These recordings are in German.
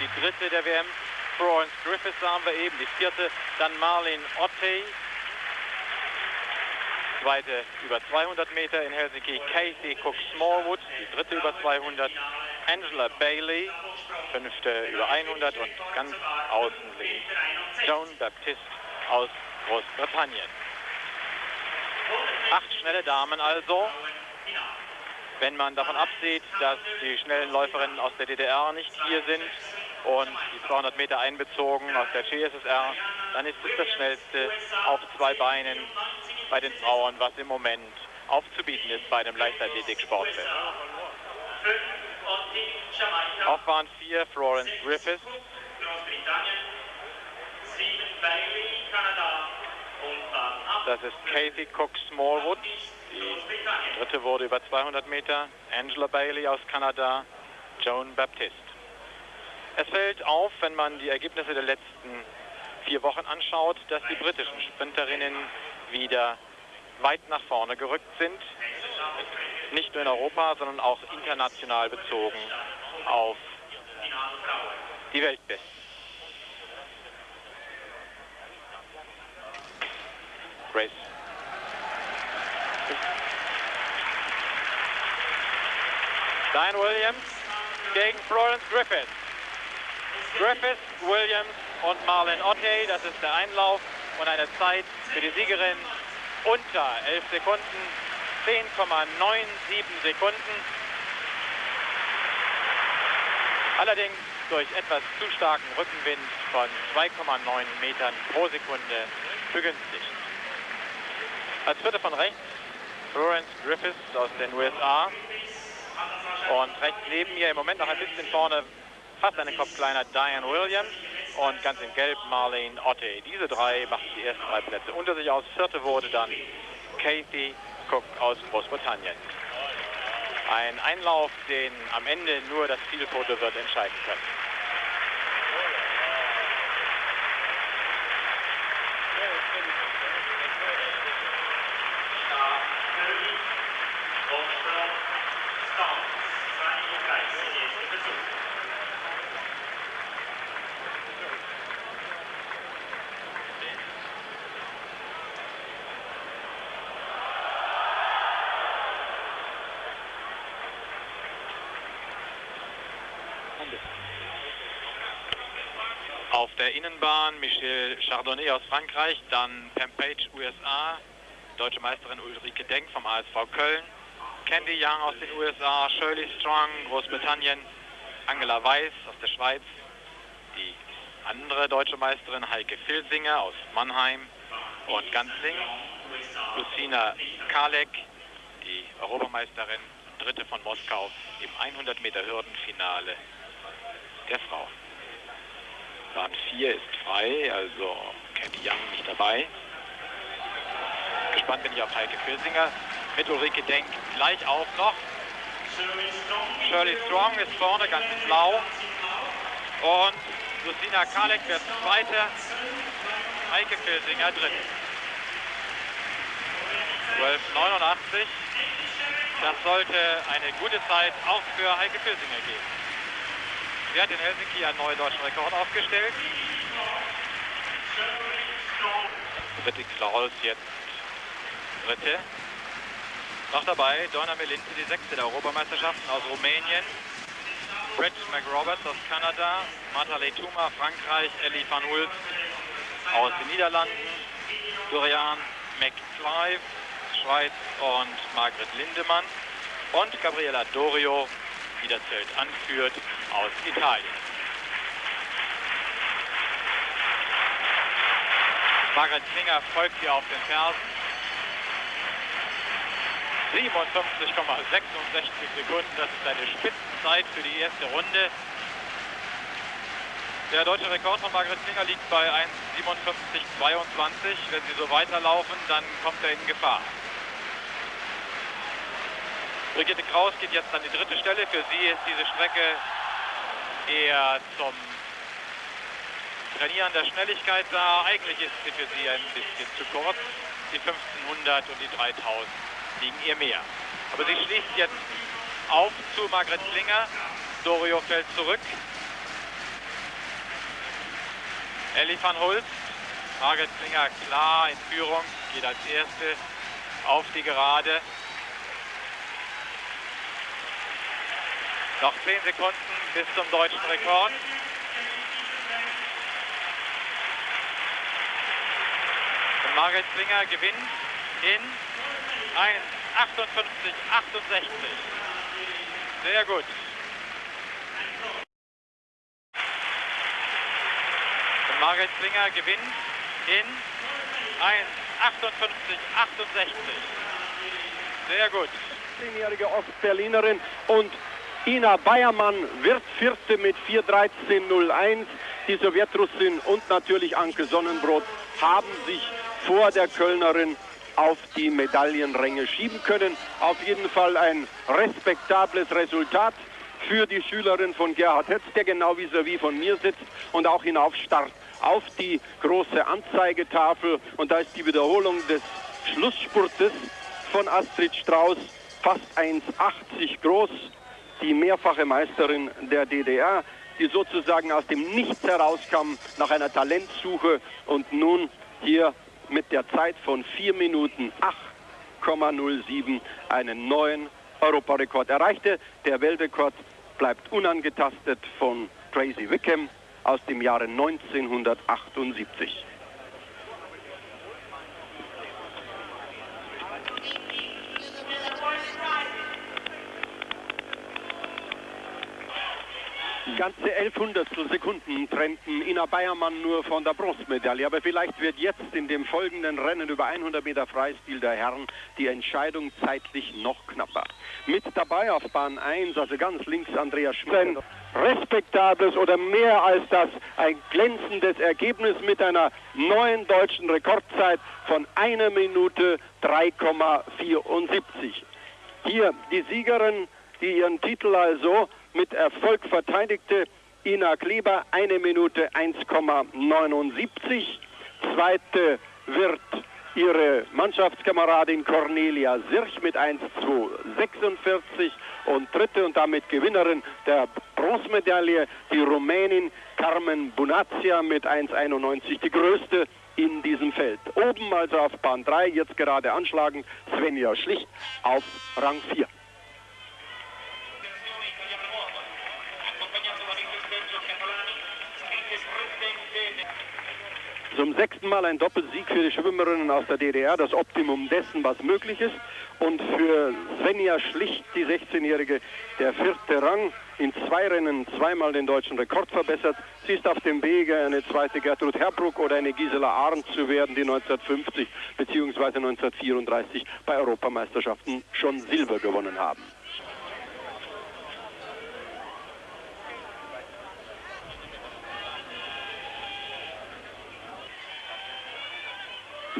die dritte der WM. Florence Griffiths sahen wir eben, die vierte. Dann Marlene Ottey, zweite über 200 Meter in Helsinki. Casey Cook Smallwood, die dritte über 200. Angela Bailey, fünfte über 100 und ganz außen links Joan Baptiste aus Großbritannien. Acht schnelle Damen also. Wenn man davon absieht, dass die schnellen Läuferinnen aus der DDR nicht hier sind und die 200 Meter einbezogen aus der CSSR, dann ist es das schnellste auf zwei Beinen bei den Frauen, was im Moment aufzubieten ist bei einem Leichtathletik-Sportfest. Auf Bahn 4 Florence Griffiths. Das ist Kathy Cook Smallwood. Die dritte wurde über 200 Meter. Angela Bailey aus Kanada. Joan Baptiste. Es fällt auf, wenn man die Ergebnisse der letzten vier Wochen anschaut, dass die britischen Sprinterinnen wieder weit nach vorne gerückt sind. Nicht nur in Europa, sondern auch international bezogen auf die Weltbesten. Grace. Diane Williams gegen Florence Griffith. Griffith, Williams und Marlon Ottey, das ist der Einlauf und eine Zeit für die Siegerin unter 11 Sekunden, 10,97 Sekunden. Allerdings durch etwas zu starken Rückenwind von 2,9 Metern pro Sekunde begünstigt. Als vierte von rechts Florence Griffiths aus den USA. Und rechts neben mir im Moment noch ein bisschen vorne, fast einen Kopf kleiner, Diane Williams und ganz in Gelb Marlene Otte. Diese drei machten die ersten drei Plätze unter sich aus. Vierte wurde dann Kathy Cook aus Großbritannien. Ein Einlauf, den am Ende nur das Zielfoto wird entscheiden können. Auf der Innenbahn Michel Chardonnay aus Frankreich, dann Pam Page USA, deutsche Meisterin Ulrike Denk vom ASV Köln, Candy Young aus den USA, Shirley Strong, Großbritannien, Angela Weiß aus der Schweiz, die andere deutsche Meisterin Heike Filsinger aus Mannheim und ganz Lucina Kalek, die Europameisterin, dritte von Moskau im 100 Meter Hürdenfinale der Frau. Bahn 4 ist frei, also Candy Young nicht dabei. Gespannt bin ich auf Heike Filsinger. Mit Ulrike Denk gleich auf noch. Shirley Strong ist vorne, ganz blau. Und Lucina Kalek wird Zweite. Heike Filsinger dritt. 12,89. Das sollte eine gute Zeit auch für Heike Filsinger geben. Sie hat in Helsinki einen neuen deutschen Rekord aufgestellt. Dritte Klaus jetzt dritte. Noch dabei Donna Melinze, die sechste der Europameisterschaften aus Rumänien. Brett McRoberts aus Kanada. Marta Leituma, Frankreich. Ellie van Ulf aus den Niederlanden. Dorian McClive, Schweiz und Margret Lindemann. Und Gabriela Dorio, Feld anführt, aus Italien. Margaret Klinger folgt hier auf den Fersen. 57,66 Sekunden, das ist eine Spitzenzeit für die erste Runde. Der deutsche Rekord von Margaret Klinger liegt bei 1,57,22. Wenn sie so weiterlaufen, dann kommt er in Gefahr. Brigitte Kraus geht jetzt an die dritte Stelle. Für sie ist diese Strecke eher zum Trainieren der Schnelligkeit da. Eigentlich ist sie für sie ein bisschen zu kurz. Die 1500 und die 3000 liegen ihr mehr. Aber sie schließt jetzt auf zu Margret Klinger. Dorio fällt zurück. Ellie van Hulst, Margret Klinger klar in Führung, geht als erste auf die Gerade. Noch 10 Sekunden bis zum deutschen Rekord. Und Margret Klinger gewinnt in 1,58, 68. Sehr gut. Und Margret Klinger gewinnt in 1,58, 68. Sehr gut. 10-jährige Ostberlinerin und Ina Bayermann wird Vierte mit 4.13.01. Die Sowjetrussin und natürlich Anke Sonnenbrot haben sich vor der Kölnerin auf die Medaillenränge schieben können. Auf jeden Fall ein respektables Resultat für die Schülerin von Gerhard Hetz, der genau vis-à-vis -vis von mir sitzt und auch hinaufstarrt auf die große Anzeigetafel. Und da ist die Wiederholung des Schlussspurtes von Astrid Strauß, fast 1,80 groß, die mehrfache Meisterin der DDR, die sozusagen aus dem Nichts herauskam nach einer Talentsuche und nun hier mit der Zeit von 4 Minuten 8,07 einen neuen Europarekord erreichte. Der Weltrekord bleibt unangetastet von Tracy Wickham aus dem Jahre 1978. Ganze 11 Hundertstel Sekunden trennten Ina Bayermann nur von der Bronzemedaille. Aber vielleicht wird jetzt in dem folgenden Rennen über 100 Meter Freistil der Herren die Entscheidung zeitlich noch knapper. Mit dabei auf Bahn 1, also ganz links Andreas Schmidt. Respektables oder mehr als das, ein glänzendes Ergebnis mit einer neuen deutschen Rekordzeit von einer Minute 3,74. Hier die Siegerin, die ihren Titel also mit Erfolg verteidigte Ina Kleber, eine Minute 1,79. Zweite wird ihre Mannschaftskameradin Cornelia Sirch mit 1,246 und dritte und damit Gewinnerin der Bronzemedaille die Rumänin Carmen Bunazia mit 1,91, die größte in diesem Feld. Oben also auf Bahn 3, jetzt gerade anschlagend Svenja Schlicht auf Rang 4. sechsten Mal ein Doppelsieg für die Schwimmerinnen aus der DDR, das Optimum dessen, was möglich ist. Und für Svenja Schlicht, die 16-Jährige, der vierte Rang. In zwei Rennen zweimal den deutschen Rekord verbessert. Sie ist auf dem Wege, eine zweite Gertrud Herbruck oder eine Gisela Arndt zu werden, die 1950 bzw. 1934 bei Europameisterschaften schon Silber gewonnen haben.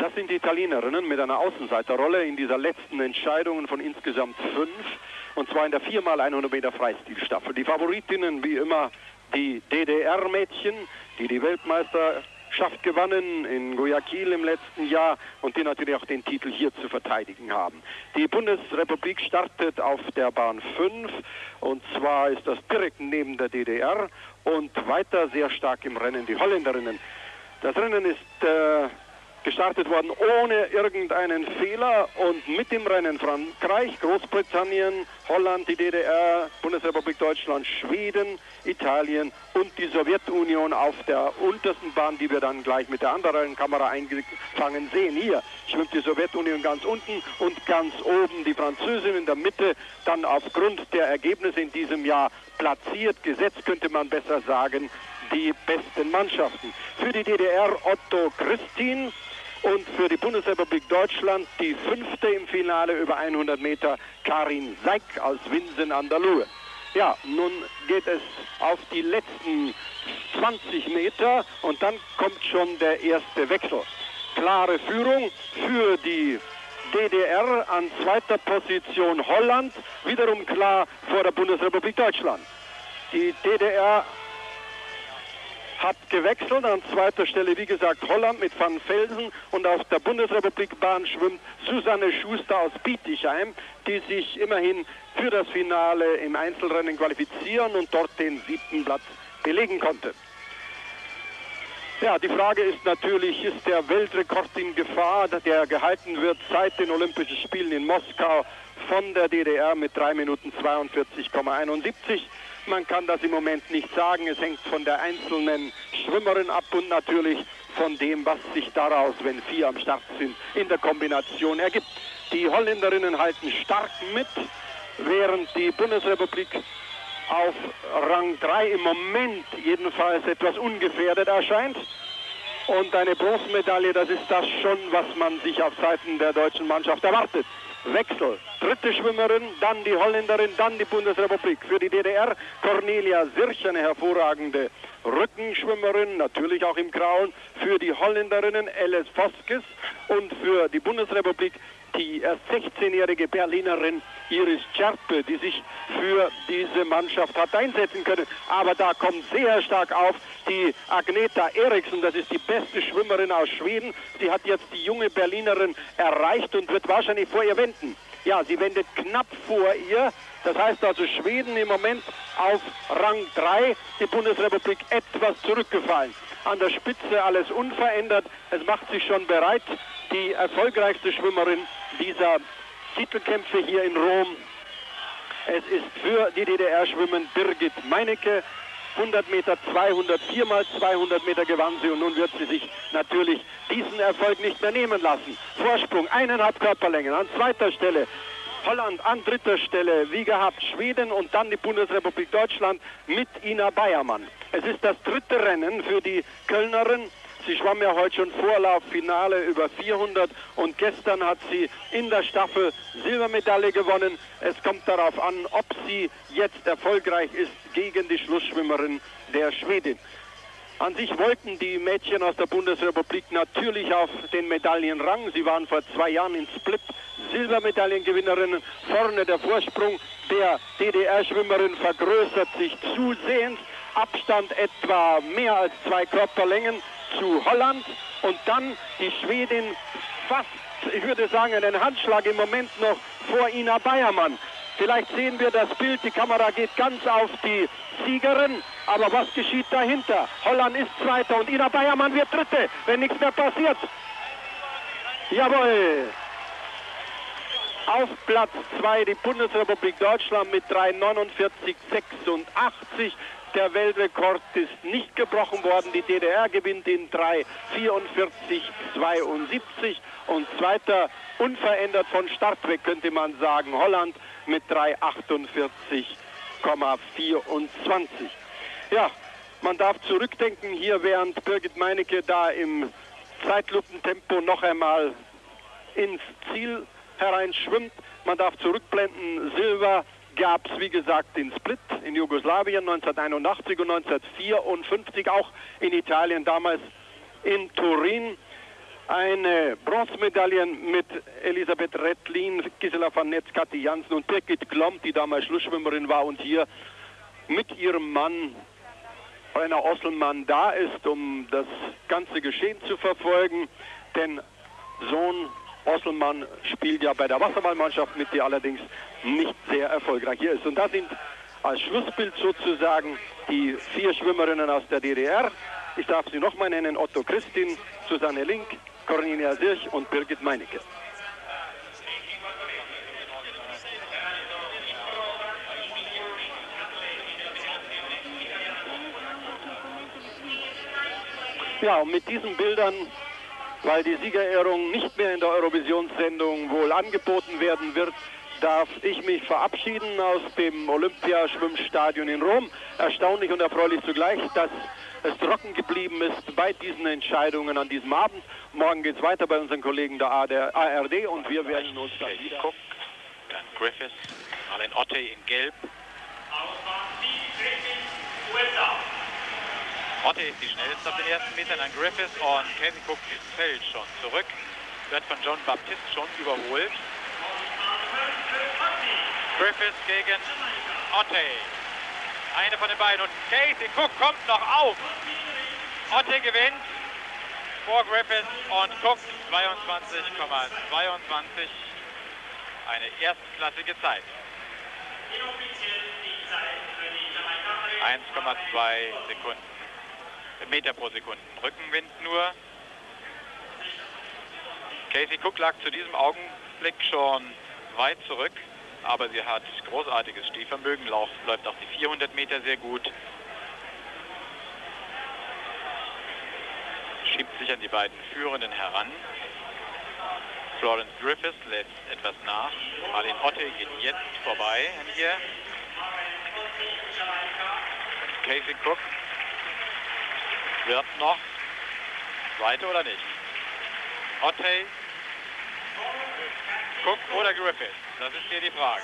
Das sind die Italienerinnen mit einer Außenseiterrolle in dieser letzten Entscheidung von insgesamt fünf. Und zwar in der 4x100 Meter Freistilstaffel. Die Favoritinnen wie immer die DDR-Mädchen, die die Weltmeisterschaft gewannen in Guayaquil im letzten Jahr und die natürlich auch den Titel hier zu verteidigen haben. Die Bundesrepublik startet auf der Bahn 5 und zwar ist das direkt neben der DDR und weiter sehr stark im Rennen die Holländerinnen. Das Rennen ist äh, gestartet worden ohne irgendeinen Fehler und mit dem Rennen Frankreich, Großbritannien, Holland, die DDR, Bundesrepublik Deutschland, Schweden, Italien und die Sowjetunion auf der untersten Bahn, die wir dann gleich mit der anderen Kamera eingefangen sehen. Hier schwimmt die Sowjetunion ganz unten und ganz oben die Französin in der Mitte, dann aufgrund der Ergebnisse in diesem Jahr platziert, gesetzt könnte man besser sagen, die besten Mannschaften. Für die DDR Otto Christin, und für die Bundesrepublik Deutschland die fünfte im Finale über 100 Meter Karin Seik aus Winsen an der Luhe. Ja, nun geht es auf die letzten 20 Meter und dann kommt schon der erste Wechsel. Klare Führung für die DDR an zweiter Position Holland, wiederum klar vor der Bundesrepublik Deutschland. Die DDR hat gewechselt. An zweiter Stelle, wie gesagt, Holland mit Van Felsen und auf der Bundesrepublikbahn schwimmt Susanne Schuster aus Bietigheim, die sich immerhin für das Finale im Einzelrennen qualifizieren und dort den siebten Platz belegen konnte. Ja, die Frage ist natürlich, ist der Weltrekord in Gefahr, der gehalten wird seit den Olympischen Spielen in Moskau von der DDR mit 3 Minuten 42,71. Man kann das im Moment nicht sagen. Es hängt von der einzelnen Schwimmerin ab und natürlich von dem, was sich daraus, wenn vier am Start sind, in der Kombination ergibt. Die Holländerinnen halten stark mit, während die Bundesrepublik auf Rang 3 im Moment jedenfalls etwas ungefährdet erscheint. Und eine Bronzemedaille, das ist das schon, was man sich auf Seiten der deutschen Mannschaft erwartet. Wechsel. Dritte Schwimmerin, dann die Holländerin, dann die Bundesrepublik. Für die DDR Cornelia Sirch, eine hervorragende Rückenschwimmerin, natürlich auch im Grauen. Für die Holländerinnen Alice Voskes und für die Bundesrepublik die erst 16-jährige Berlinerin Iris Czerpe, die sich für diese Mannschaft hat einsetzen können. Aber da kommt sehr stark auf die Agneta Eriksson, das ist die beste Schwimmerin aus Schweden. Sie hat jetzt die junge Berlinerin erreicht und wird wahrscheinlich vor ihr wenden. Ja, sie wendet knapp vor ihr. Das heißt also Schweden im Moment auf Rang 3, die Bundesrepublik etwas zurückgefallen. An der Spitze alles unverändert. Es macht sich schon bereit. Die erfolgreichste Schwimmerin dieser Titelkämpfe hier in Rom. Es ist für die DDR schwimmen Birgit Meinecke. 100 Meter, 200, 4 mal 200 Meter gewann sie und nun wird sie sich natürlich diesen Erfolg nicht mehr nehmen lassen. Vorsprung, eineinhalb Körperlängen. An zweiter Stelle Holland an dritter Stelle, wie gehabt, Schweden und dann die Bundesrepublik Deutschland mit Ina Bayermann. Es ist das dritte Rennen für die Kölnerin Sie schwamm ja heute schon Vorlauffinale über 400 und gestern hat sie in der Staffel Silbermedaille gewonnen. Es kommt darauf an, ob sie jetzt erfolgreich ist gegen die Schlussschwimmerin der Schwedin. An sich wollten die Mädchen aus der Bundesrepublik natürlich auf den Medaillenrang. Sie waren vor zwei Jahren in Split Silbermedaillengewinnerinnen. Vorne der Vorsprung der DDR-Schwimmerin vergrößert sich zusehends. Abstand etwa mehr als zwei Körperlängen zu Holland und dann die Schwedin fast, ich würde sagen, einen Handschlag im Moment noch vor Ina Bayermann. Vielleicht sehen wir das Bild, die Kamera geht ganz auf die Siegerin, aber was geschieht dahinter? Holland ist Zweiter und Ina Bayermann wird Dritte, wenn nichts mehr passiert. Jawohl. Auf Platz 2 die Bundesrepublik Deutschland mit 3,49,86. Der Weltrekord ist nicht gebrochen worden. Die DDR gewinnt in 3,44,72 und zweiter unverändert von Start weg könnte man sagen. Holland mit 3,48,24. Ja, man darf zurückdenken hier, während Birgit Meinecke da im Zeitlupentempo noch einmal ins Ziel hereinschwimmt. Man darf zurückblenden, Silber gab es, wie gesagt, in Split in Jugoslawien 1981 und 1954 auch in Italien, damals in Turin. Eine Bronzemedaille mit Elisabeth Rettlin, Gisela van Netz, Kathi Jansen und Birgit Klomp, die damals Schlussschwimmerin war und hier mit ihrem Mann Rainer Osselmann da ist, um das ganze Geschehen zu verfolgen. Denn Sohn Osselmann spielt ja bei der Wasserballmannschaft mit, die allerdings nicht sehr erfolgreich hier ist. Und da sind als Schlussbild sozusagen die vier Schwimmerinnen aus der DDR. Ich darf sie nochmal nennen, Otto Christin, Susanne Link, Cornelia Sirch und Birgit Meinecke. Ja, und mit diesen Bildern weil die Siegerehrung nicht mehr in der Eurovisionssendung wohl angeboten werden wird, darf ich mich verabschieden aus dem Olympiaschwimmstadion in Rom. Erstaunlich und erfreulich zugleich, dass es trocken geblieben ist bei diesen Entscheidungen an diesem Abend. Morgen geht es weiter bei unseren Kollegen der ARD und wir werden uns dann wieder... Cook, dann Griffiths, Marlene Otte in Gelb. USA. Otte ist die schnellste auf den ersten Metern, dann Griffiths und Casey Cook fällt schon zurück, wird von John Baptiste schon überholt. Griffiths gegen Otte. Eine von den beiden und Casey Cook kommt noch auf. Otte gewinnt vor Griffiths und Cook 22,22. Eine erstklassige Zeit. 1,2 Sekunden. Meter pro Sekunde. Rückenwind nur. Casey Cook lag zu diesem Augenblick schon weit zurück, aber sie hat großartiges Stehvermögen, läuft auch die 400 Meter sehr gut. Schiebt sich an die beiden Führenden heran. Florence Griffiths lässt etwas nach. Marlene Otte geht jetzt vorbei an ihr. Casey Cook wird noch Zweite oder nicht? Otte, Cook oder Griffith? Das ist hier die Frage.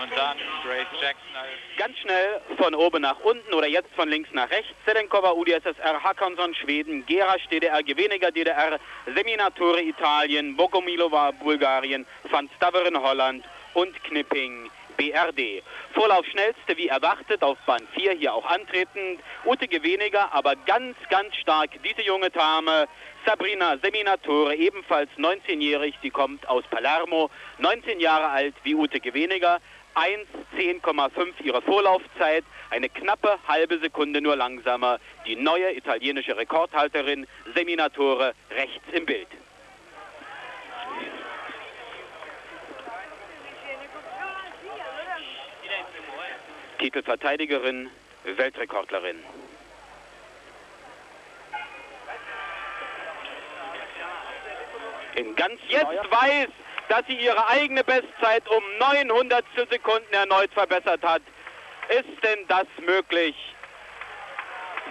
Und dann Grace Jackson Ganz schnell von oben nach unten oder jetzt von links nach rechts. Selenkova, UdSSR, Hakanson, Schweden, Gerasch, DDR, Geweniger, DDR, Seminatore, Italien, Bogomilova, Bulgarien, Van Staveren, Holland und Knipping, BRD. Vorlauf schnellste wie erwartet auf Bahn 4 hier auch antretend. Ute Geweniger, aber ganz, ganz stark diese junge Dame. Sabrina Seminatore, ebenfalls 19-jährig, die kommt aus Palermo, 19 Jahre alt wie Ute Geweniger. 1,10,5 ihre Vorlaufzeit, eine knappe halbe Sekunde nur langsamer. Die neue italienische Rekordhalterin Seminatore rechts im Bild. Titelverteidigerin, Weltrekordlerin. In ganz jetzt weiß, dass sie ihre eigene Bestzeit um 900 Sekunden erneut verbessert hat. Ist denn das möglich?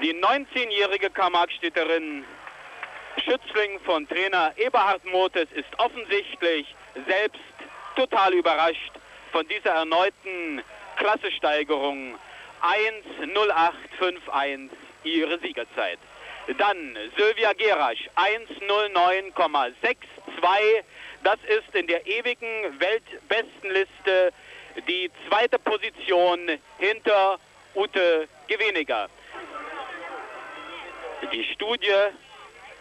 Die 19-jährige Karl-Marx-Städterin Schützling von Trainer Eberhard Motes ist offensichtlich selbst total überrascht von dieser erneuten Klassesteigerung 1.0851 ihre Siegerzeit. Dann Sylvia Gerasch 1.09,62. Das ist in der ewigen Weltbestenliste die zweite Position hinter Ute Geweniger. Die Studie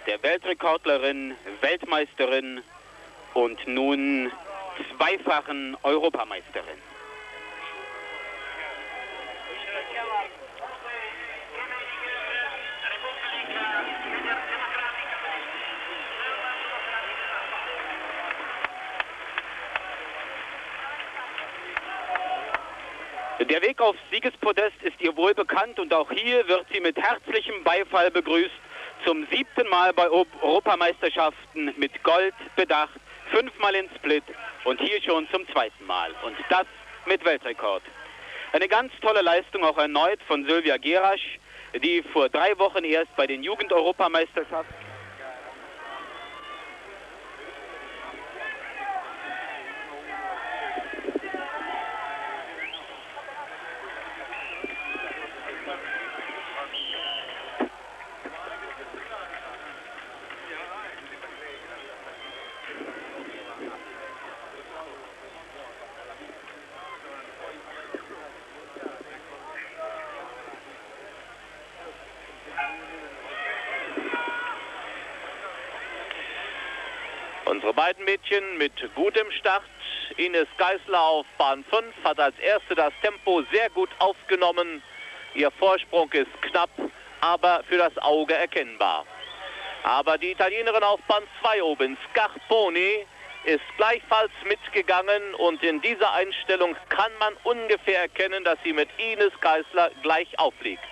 der Weltrekordlerin, Weltmeisterin und nun zweifachen Europameisterin. Der Weg aufs Siegespodest ist ihr wohl bekannt und auch hier wird sie mit herzlichem Beifall begrüßt. Zum siebten Mal bei Europameisterschaften mit Gold bedacht, fünfmal in Split und hier schon zum zweiten Mal. Und das mit Weltrekord. Eine ganz tolle Leistung auch erneut von Sylvia Gerasch, die vor drei Wochen erst bei den Jugend-Europameisterschaften Beiden Mädchen mit gutem Start. Ines Geisler auf Bahn 5 hat als erste das Tempo sehr gut aufgenommen. Ihr Vorsprung ist knapp, aber für das Auge erkennbar. Aber die Italienerin auf Bahn 2 oben, Scarponi, ist gleichfalls mitgegangen und in dieser Einstellung kann man ungefähr erkennen, dass sie mit Ines Geisler gleich aufliegt.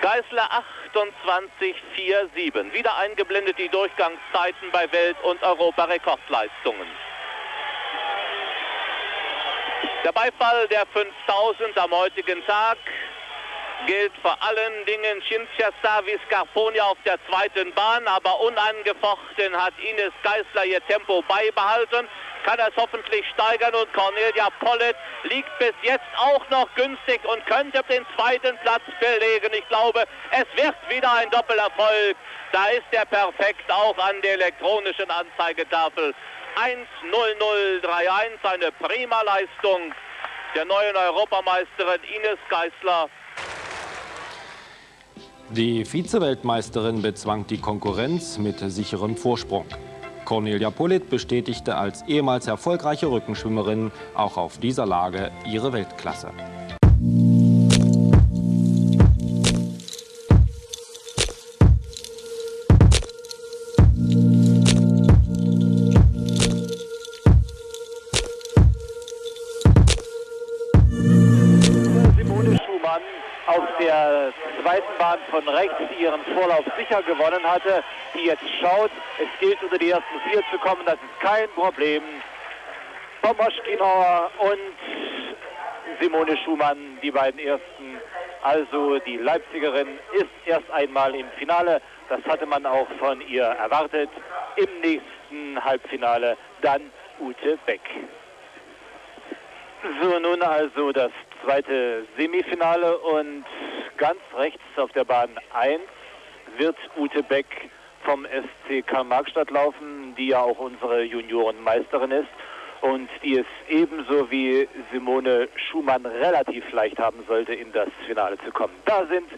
Geisler 28,47. Wieder eingeblendet die Durchgangszeiten bei Welt- und Europarekordleistungen. Der Beifall der 5000 am heutigen Tag gilt vor allen Dingen Cinzia Savi Scarponi auf der zweiten Bahn, aber unangefochten hat Ines Geisler ihr Tempo beibehalten, kann es hoffentlich steigern und Cornelia Pollitt liegt bis jetzt auch noch günstig und könnte den zweiten Platz belegen. Ich glaube, es wird wieder ein Doppelerfolg. Da ist er perfekt auch an der elektronischen Anzeigetafel. 1.0031, eine prima Leistung der neuen Europameisterin Ines Geisler. Die Vizeweltmeisterin bezwang die Konkurrenz mit sicherem Vorsprung. Cornelia Pollitt bestätigte als ehemals erfolgreiche Rückenschwimmerin auch auf dieser Lage ihre Weltklasse. Vorlauf sicher gewonnen hatte, die jetzt schaut, es gilt unter die ersten vier zu kommen, das ist kein Problem. Pomoschkinauer und Simone Schumann, die beiden ersten. Also die Leipzigerin ist erst einmal im Finale. Das hatte man auch von ihr erwartet. Im nächsten Halbfinale dann Ute Beck. So, nun also das zweite Semifinale und ganz rechts auf der Bahn 1 wird Ute Beck vom SC Karl-Marxstadt laufen, die ja auch unsere Juniorenmeisterin ist und die es ebenso wie Simone Schumann relativ leicht haben sollte, in das Finale zu kommen. Da sind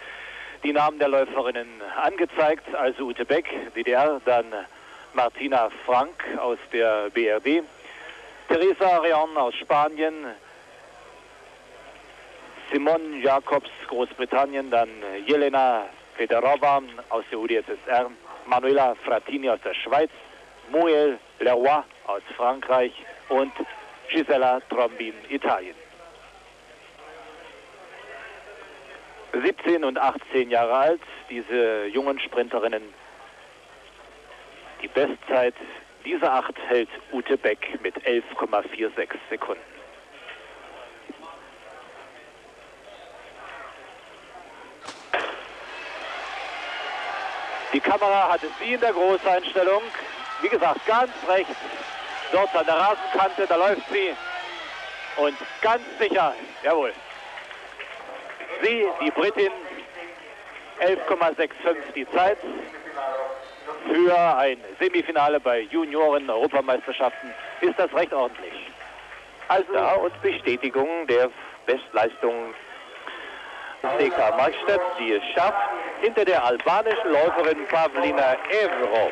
die Namen der Läuferinnen angezeigt, also Ute Beck, DDR, dann Martina Frank aus der BRD, Teresa Reon aus Spanien, Simone Jacobs Großbritannien, dann Jelena Federova aus der UdSSR, Manuela Frattini aus der Schweiz, Moel Leroy aus Frankreich und Gisela Trombin Italien. 17 und 18 Jahre alt, diese jungen Sprinterinnen. Die Bestzeit dieser acht hält Ute Beck mit 11,46 Sekunden. Die Kamera hatte sie in der Großeinstellung. Wie gesagt, ganz rechts, dort an der Rasenkante, da läuft sie. Und ganz sicher, jawohl, sie, die Britin, 11,65 die Zeit für ein Semifinale bei Junioren-Europameisterschaften ist das recht ordentlich. Also und Bestätigung der Bestleistung CK Markstedt, die es schafft, hinter der albanischen Läuferin Pavlina Evro.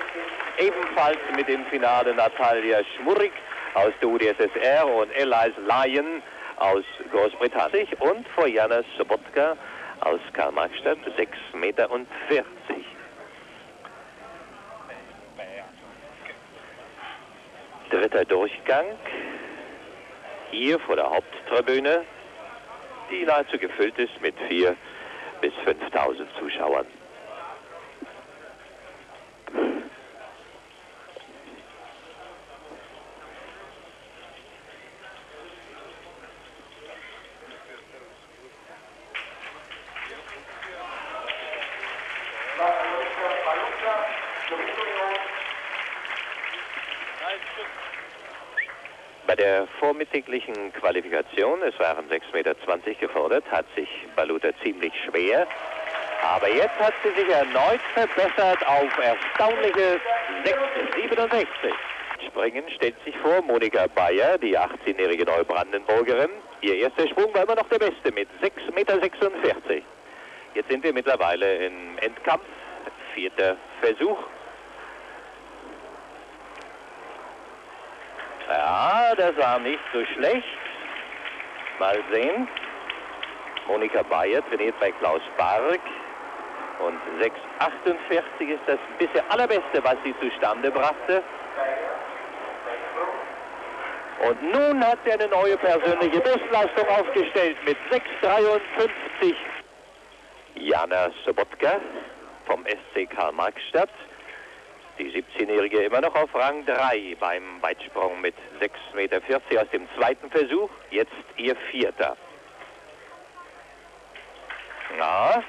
Ebenfalls mit im Finale Natalia Schmurik aus der UdSSR und Elias Lyon aus Großbritannien und vor Jana Sobotka aus Karl-Marx-Stadt, 6,40 Meter. Dritter Durchgang, hier vor der Haupttribüne, die nahezu gefüllt ist mit 4.000 bis 5.000 Zuschauern. Bei der vormittäglichen Qualifikation, es waren 6,20 Meter gefordert, hat sich Baluta ziemlich schwer. Aber jetzt hat sie sich erneut verbessert auf erstaunliche 6,67. Springen stellt sich vor Monika Bayer, die 18-jährige Neubrandenburgerin. Ihr erster Sprung war immer noch der beste mit 6,46 Meter. Jetzt sind wir mittlerweile im Endkampf. Vierter Versuch. Ja, das war nicht so schlecht. Mal sehen. Monika Bayer trainiert bei Klaus Bark. Und 6,48 ist das bisher allerbeste, was sie zustande brachte. Und nun hat sie eine neue persönliche Bestleistung aufgestellt mit 6,53. Jana Sobotka vom SC Karl-Marx-Stadt. Die 17-Jährige immer noch auf Rang 3 beim Weitsprung mit 6,40 Meter aus dem zweiten Versuch. Jetzt ihr vierter. Ja,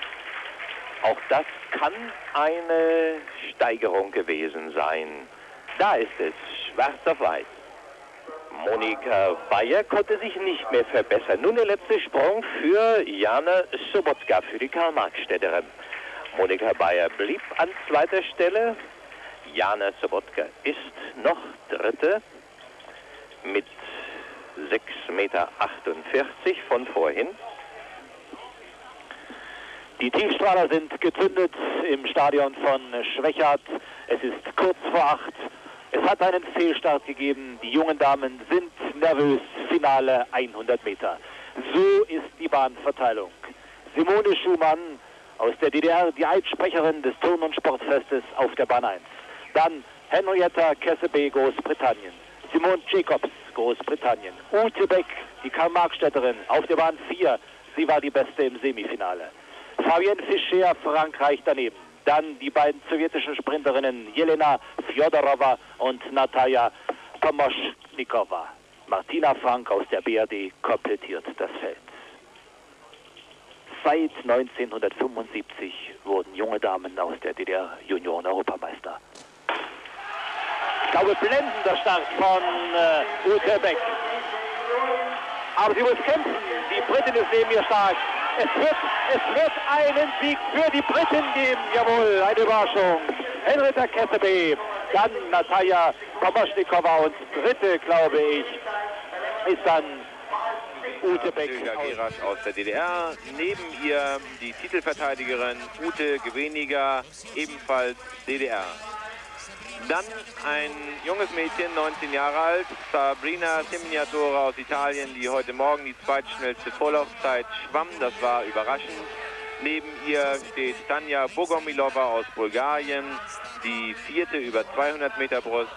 auch das kann eine Steigerung gewesen sein. Da ist es, schwarz auf weiß. Monika Bayer konnte sich nicht mehr verbessern. Nun der letzte Sprung für Jana Sobotka, für die Karl-Marx-Städterin. Monika Bayer blieb an zweiter Stelle. Jana Sobotka ist noch Dritte mit 6,48 Meter von vorhin. Die Tiefstrahler sind gezündet im Stadion von Schwächert. Es ist kurz vor acht. Es hat einen Fehlstart gegeben. Die jungen Damen sind nervös. Finale 100 Meter. So ist die Bahnverteilung. Simone Schumann aus der DDR, die Eidssprecherin des Turn- und Sportfestes auf der Bahn 1. Dann Henrietta Kessebe, Großbritannien. Simone Jacobs, Großbritannien. Ute Beck, die Karl-Marx-Städterin, auf der Bahn 4 Sie war die Beste im Semifinale. Fabienne Fischer, Frankreich daneben. Dann die beiden sowjetischen Sprinterinnen Jelena Fjodorova und Nataja Tomoschnikova. Martina Frank aus der BRD komplettiert das Feld. Seit 1975 wurden junge Damen aus der DDR Junioren-Europameister. Glaube, blendender Start von äh, Ute Beck. Aber sie muss kämpfen. Die Britin ist neben ihr stark. Es wird, es wird einen Sieg für die Briten geben. Jawohl, eine Überraschung. Henrietta Kesseby, dann Nataja Komoschnikova und dritte, glaube ich, ist dann Ute Beck. Gerasch aus der DDR. Neben ihr die Titelverteidigerin Ute Geweniger, ebenfalls DDR. Dann ein junges Mädchen, 19 Jahre alt, Sabrina Seminatore aus Italien, die heute Morgen die zweitschnellste Vorlaufzeit schwamm. Das war überraschend. Neben ihr steht Tanja Bogomilova aus Bulgarien, die vierte über 200 Meter Brust.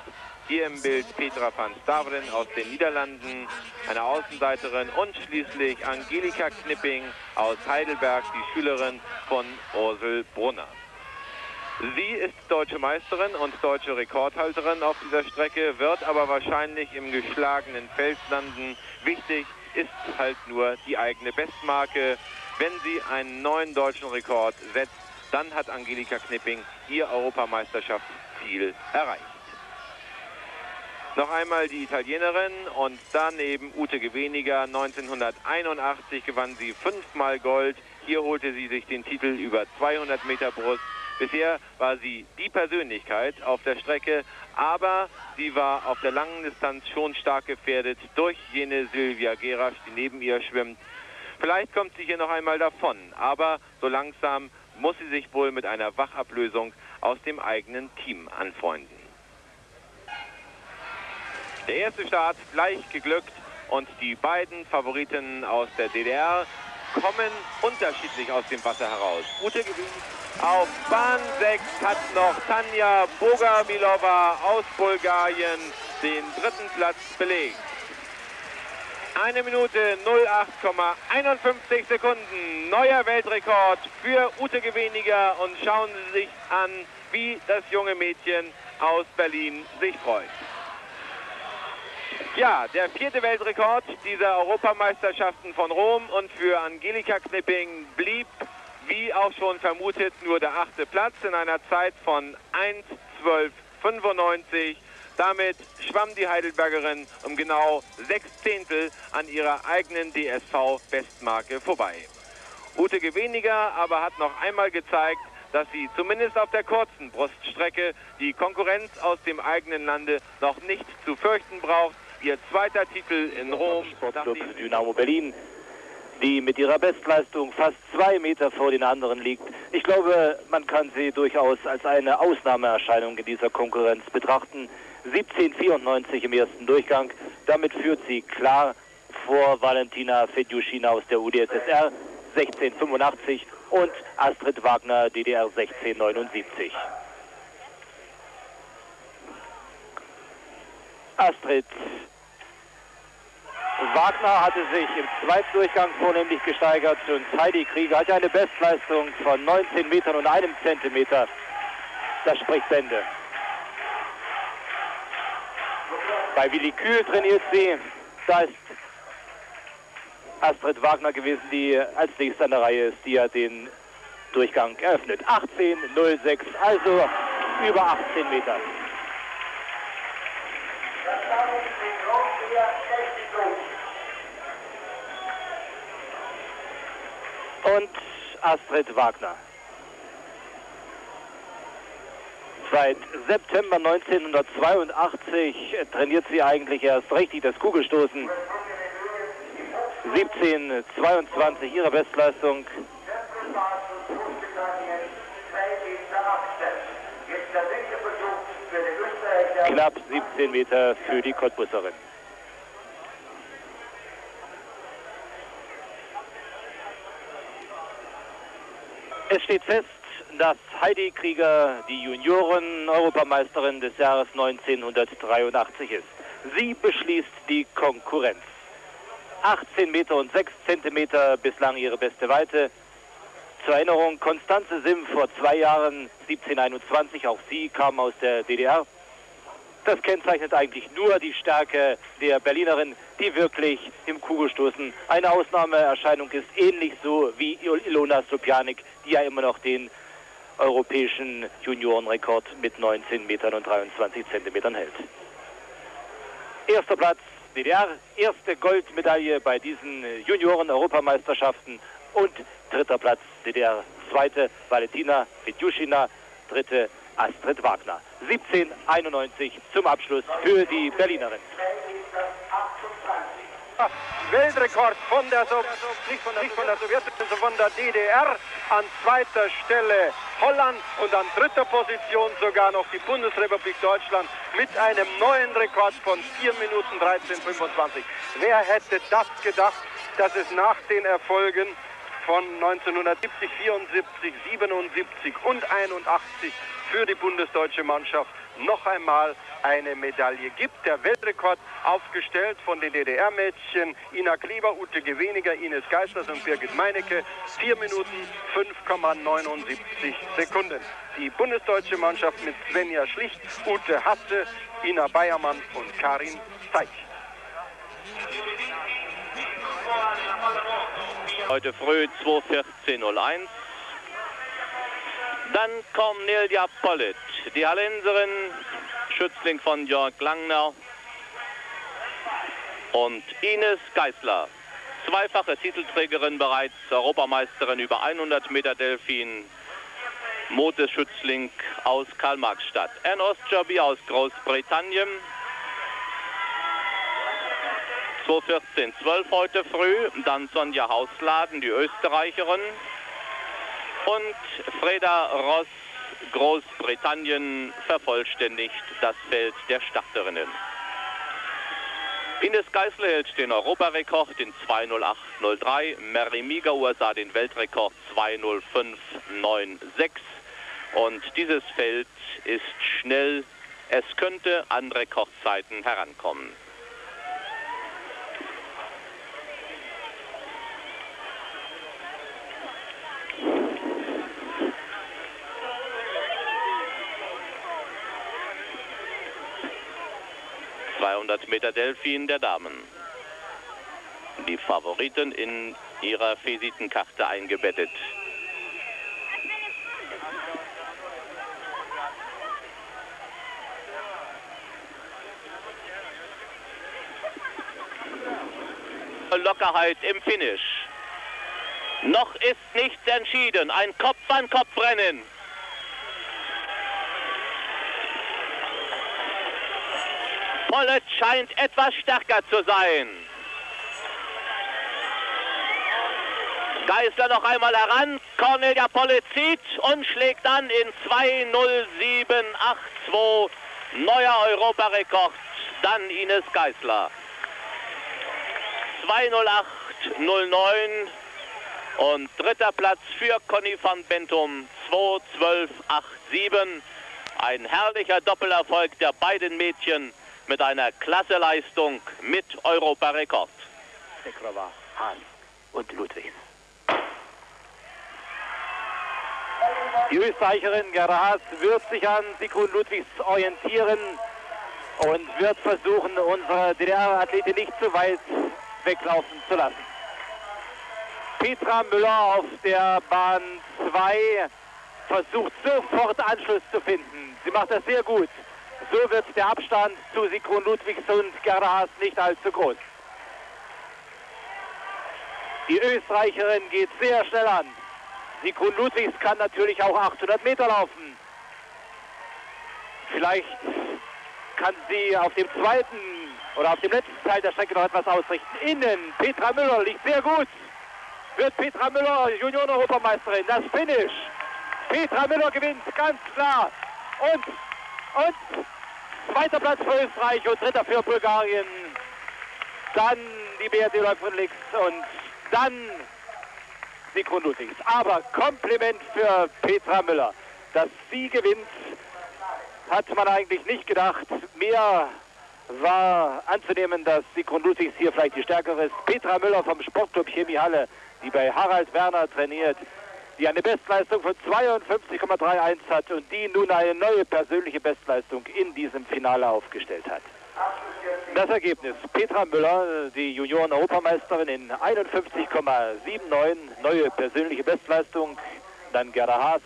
Hier im Bild Petra van Stavren aus den Niederlanden, eine Außenseiterin und schließlich Angelika Knipping aus Heidelberg, die Schülerin von Ursel Brunner. Sie ist deutsche Meisterin und deutsche Rekordhalterin auf dieser Strecke, wird aber wahrscheinlich im geschlagenen Feld landen. Wichtig ist halt nur die eigene Bestmarke. Wenn sie einen neuen deutschen Rekord setzt, dann hat Angelika Knipping ihr Europameisterschaftsziel erreicht. Noch einmal die Italienerin und daneben Ute Geweniger. 1981 gewann sie fünfmal Gold. Hier holte sie sich den Titel über 200 Meter Brust. Bisher war sie die Persönlichkeit auf der Strecke, aber sie war auf der langen Distanz schon stark gefährdet durch jene Silvia Gerasch, die neben ihr schwimmt. Vielleicht kommt sie hier noch einmal davon, aber so langsam muss sie sich wohl mit einer Wachablösung aus dem eigenen Team anfreunden. Der erste Start gleich geglückt und die beiden Favoriten aus der DDR kommen unterschiedlich aus dem Wasser heraus. Ute gewinnt auf Bahn 6 hat noch Tanja Bogamilova aus Bulgarien den dritten Platz belegt. Eine Minute 08,51 Sekunden. Neuer Weltrekord für Ute Geweniger. Und schauen Sie sich an, wie das junge Mädchen aus Berlin sich freut. Ja, der vierte Weltrekord dieser Europameisterschaften von Rom und für Angelika Knipping blieb, wie auch schon vermutet, nur der achte Platz in einer Zeit von 1.12.95. Damit schwamm die Heidelbergerin um genau sechs Zehntel an ihrer eigenen DSV-Bestmarke vorbei. Ute Geweniger aber hat noch einmal gezeigt, dass sie zumindest auf der kurzen Bruststrecke die Konkurrenz aus dem eigenen Lande noch nicht zu fürchten braucht. Ihr zweiter Titel in Rom. Sportclub Dynamo Berlin, die mit ihrer Bestleistung fast zwei Meter vor den anderen liegt. Ich glaube, man kann sie durchaus als eine Ausnahmeerscheinung in dieser Konkurrenz betrachten. 17,94 im ersten Durchgang. Damit führt sie klar vor Valentina Fedjuschina aus der UdSSR 16,85 und Astrid Wagner DDR 16,79. Astrid Wagner hatte sich im zweiten Durchgang vornehmlich gesteigert und Heidi Krieger hatte eine Bestleistung von 19 Metern und einem Zentimeter. Das spricht Bände. Bei Willi Kühl trainiert sie. Da ist Astrid Wagner gewesen, die als nächstes an der Reihe ist, die hat den Durchgang eröffnet. 18,06, also über 18 Meter. Und Astrid Wagner. Seit September 1982 trainiert sie eigentlich erst richtig das Kugelstoßen. 17,22 ihre Bestleistung. Knapp 17 Meter für die Cottbusserin. Es steht fest, dass Heidi Krieger die Junioren-Europameisterin des Jahres 1983 ist. Sie beschließt die Konkurrenz. 18 Meter und 6 Zentimeter bislang ihre beste Weite. Zur Erinnerung, Konstanze Sim vor zwei Jahren, 1721, auch sie kam aus der DDR. Das kennzeichnet eigentlich nur die Stärke der Berlinerin, die wirklich im Kugelstoßen eine Ausnahmeerscheinung ist, ähnlich so wie Ilona Sopianik, die ja immer noch den europäischen Juniorenrekord mit 19 Metern und 23 Zentimetern hält. Erster Platz DDR, erste Goldmedaille bei diesen Junioren-Europameisterschaften und dritter Platz DDR, zweite Valentina Fedjushina, dritte Astrid Wagner. 1791 zum Abschluss für die Berlinerin. Weltrekord von der, so nicht von der, nicht von der Sowjetunion, von der DDR. An zweiter Stelle Holland und an dritter Position sogar noch die Bundesrepublik Deutschland mit einem neuen Rekord von 4 Minuten 13,25. Wer hätte das gedacht, dass es nach den Erfolgen von 1970, 74, 77 und 81 für die bundesdeutsche Mannschaft noch einmal eine Medaille gibt. Der Weltrekord aufgestellt von den DDR-Mädchen Ina Kleber, Ute Geweniger, Ines Geisters und Birgit Meinecke. 4 Minuten 5,79 Sekunden. Die bundesdeutsche Mannschaft mit Svenja Schlicht, Ute Hasse, Ina Bayermann und Karin Zeich. Heute früh 2.14.01. Dann Cornelia Pollitt, die Hallenserin, Schützling von Jörg Langner und Ines Geisler. Zweifache Titelträgerin bereits, Europameisterin über 100 Meter Delfin, Moteschützling aus Karl-Marx-Stadt. Anne Ostjoby aus Großbritannien. 2.14.12 heute früh. Dann Sonja Hausladen, die Österreicherin und Freda Ross Großbritannien vervollständigt das Feld der Starterinnen. Ines Geisler hält den Europarekord in 2.08.03. Mary Miga USA den Weltrekord 2.05.96. Und dieses Feld ist schnell. Es könnte an Rekordzeiten herankommen. 200 Meter Delfin der Damen. Die Favoriten in ihrer Visitenkarte eingebettet. Lockerheit im Finish. Noch ist nichts entschieden. Ein Kopf-an-Kopf-Rennen. Pollet scheint etwas stärker zu sein. Geisler noch einmal heran. Cornelia zieht und schlägt an in 2.07.82. Neuer Europarekord. Dann Ines Geisler. 2.08.09 und dritter Platz für Conny van Bentum 2.12.87. Ein herrlicher Doppelerfolg der beiden Mädchen mit einer Klasseleistung mit Europarekord. Sekrova, Hahn und Ludwigs. Die Österreicherin Gerda Haas wird sich an Sigrun Ludwigs orientieren und wird versuchen, unsere DDR-Athletin nicht zu weit weglaufen zu lassen. Petra Müller auf der Bahn 2 versucht sofort Anschluss zu finden. Sie macht das sehr gut. So wird der Abstand zu Sigrun Ludwigs und Gerda Haas nicht allzu groß. Die Österreicherin geht sehr schnell an. Sigrun Ludwigs kann natürlich auch 800 Meter laufen. Vielleicht kann sie auf dem zweiten oder auf dem letzten Teil der Strecke noch etwas ausrichten. Innen, Petra Müller liegt sehr gut. Wird Petra Müller Junioren-Europameisterin. Das Finish. Petra Müller gewinnt, ganz klar. Und, und Zweiter Platz für Österreich und dritter für Bulgarien. Dann die BRD läuft links und dann Sigrun Ludwigs. Aber Kompliment für Petra Müller. Dass sie gewinnt, hat man eigentlich nicht gedacht. Mehr war anzunehmen, dass Sigrun Ludwigs hier vielleicht die stärkere ist. Petra Müller vom Sportclub Chemiehalle, die bei Harald Werner trainiert, die eine Bestleistung von 52,31 hat und die nun eine neue persönliche Bestleistung in diesem Finale aufgestellt hat. Das Ergebnis, Petra Müller, die Junioren-Europameisterin in 51,79, neue persönliche Bestleistung, dann Gerda Haas,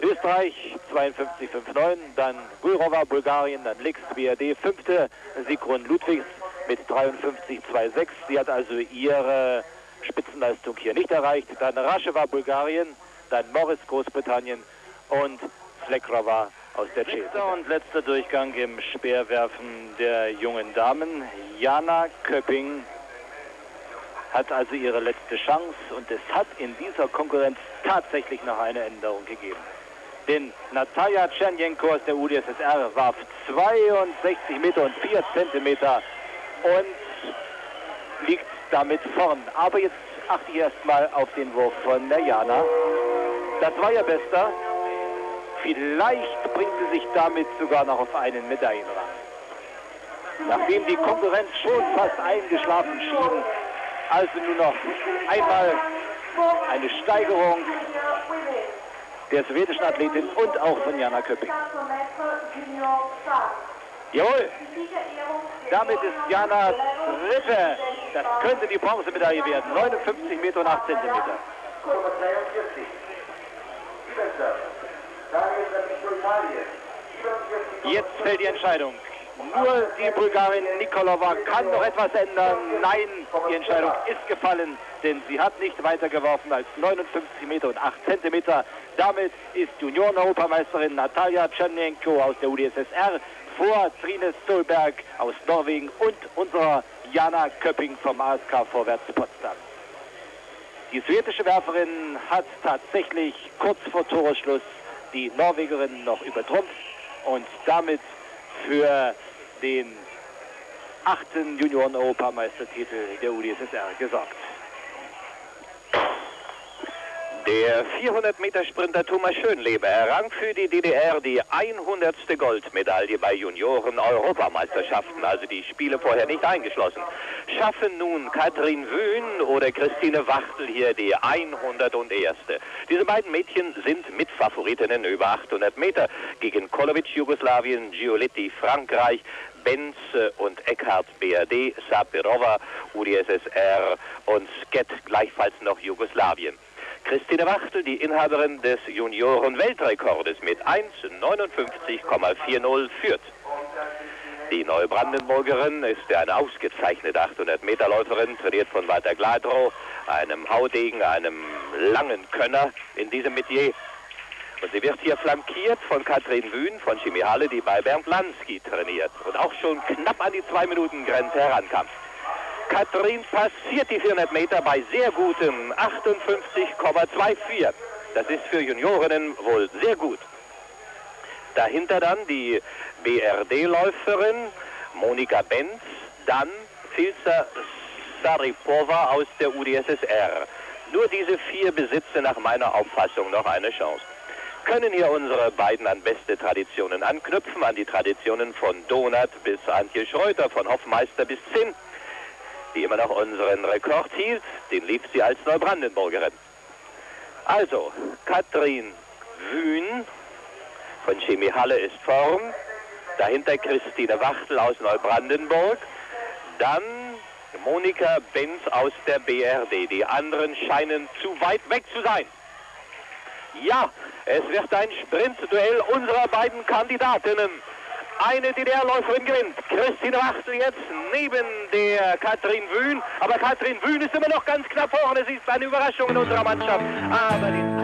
Österreich 52,59, dann Gulrova, Bulgarien, dann Lix, BRD, fünfte, Sigrun Ludwigs mit 53,26. Sie hat also ihre Spitzenleistung hier nicht erreicht. Dann Raschewa, Bulgarien, dann Morris, Großbritannien und Flekrova aus der Tschechien. Und letzter Durchgang im Speerwerfen der jungen Damen. Jana Köpping hat also ihre letzte Chance und es hat in dieser Konkurrenz tatsächlich noch eine Änderung gegeben. Denn Natalia Tschernjenko aus der UdSSR warf 62 Meter und 4 Zentimeter und liegt damit vorn. Aber jetzt achte ich erstmal auf den Wurf von der Jana. Das war ihr bester. Vielleicht bringt sie sich damit sogar noch auf einen Medaillenrang. Nachdem die Konkurrenz schon fast eingeschlafen schien, also nur noch einmal eine Steigerung der sowjetischen Athletin und auch von Jana Köpping. Jawohl, damit ist Jana dritte. Das könnte die Bronzemedaille werden. 59 Meter und 8 Zentimeter. Jetzt fällt die Entscheidung. Nur die Bulgarin Nikolova kann noch etwas ändern. Nein, die Entscheidung ist gefallen, denn sie hat nicht weiter geworfen als 59 Meter und 8 Zentimeter. Damit ist Junioren-Europameisterin Natalia Tschernenko aus der UdSSR vor Trine Stolberg aus Norwegen und unserer Jana Köpping vom ASK Vorwärts Potsdam. Die sowjetische Werferin hat tatsächlich kurz vor Toreschluss die Norwegerin noch übertrumpft und damit für den achten Junioren-Europameistertitel der UdSSR gesorgt. Der 400-Meter-Sprinter Thomas Schönleber errang für die DDR die 100. Goldmedaille bei Junioren-Europameisterschaften, also die Spiele vorher nicht eingeschlossen. Schaffen nun Katrin Wühn oder Christine Wachtel hier die 101. Diese beiden Mädchen sind Mitfavoritinnen über 800 Meter gegen Kolovic Jugoslawien, Giolitti Frankreich, Benz und Eckhart BRD, Sapirova UdSSR und Sket gleichfalls noch Jugoslawien. Christine Wachtel, die Inhaberin des Junioren-Weltrekordes mit 1,59,40 führt. Die Neubrandenburgerin ist eine ausgezeichnete 800-Meter-Läuferin, trainiert von Walter Gladrow, einem Haudegen, einem langen Könner in diesem Metier. Und sie wird hier flankiert von Katrin Wühn von Chimihalle, die bei Bernd Lansky trainiert und auch schon knapp an die Zwei-Minuten-Grenze herankam. Katrin passiert die 400 Meter bei sehr gutem 58,24. Das ist für Juniorinnen wohl sehr gut. Dahinter dann die BRD-Läuferin Monika Benz, dann Filza Saripova aus der UdSSR. Nur diese vier besitzen nach meiner Auffassung noch eine Chance. Können hier unsere beiden an beste Traditionen anknüpfen, an die Traditionen von Donat bis Antje Schreuter, von Hoffmeister bis Zinn die immer noch unseren Rekord hielt. Den lief sie als Neubrandenburgerin. Also, Katrin Wühn von Chemie Halle ist Form. Dahinter Christine Wachtel aus Neubrandenburg. Dann Monika Benz aus der BRD. Die anderen scheinen zu weit weg zu sein. Ja, es wird ein Sprintduell unserer beiden Kandidatinnen eine DDR-Läuferin gewinnt. Christine Wachtel jetzt neben der Katrin Wühn. Aber Katrin Wühn ist immer noch ganz knapp vorne. Sie ist eine Überraschung in unserer Mannschaft. Aber den